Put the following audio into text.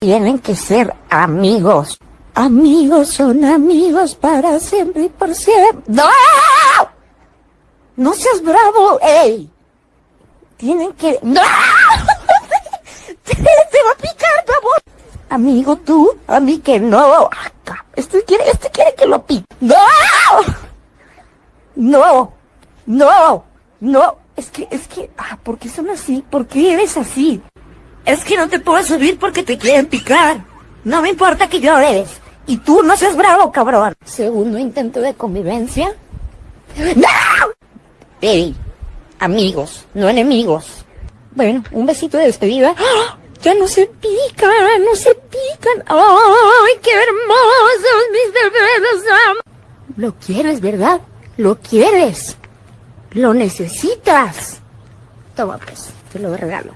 Tienen que ser amigos. Amigos son amigos para siempre y por siempre. ¡No! No seas bravo, ey. Tienen que... ¡No! te, va a picar, bravo. Amigo, tú, a mí que no. Este quiere, este quiere que lo pique. ¡No! No, no, no. Es que, es que, ah, ¿por qué son así? ¿Por qué eres así? Es que no te puedo subir porque te quieren picar. No me importa que llores. Y tú no seas bravo, cabrón. Segundo intento de convivencia. ¡No! Ey, amigos, no enemigos. Bueno, un besito de despedida. ¡Ah! Ya no se pican, no se pican. ¡Ay, qué hermosos mis bebés! Lo quieres, ¿verdad? Lo quieres. Lo necesitas. Toma pues, te lo regalo.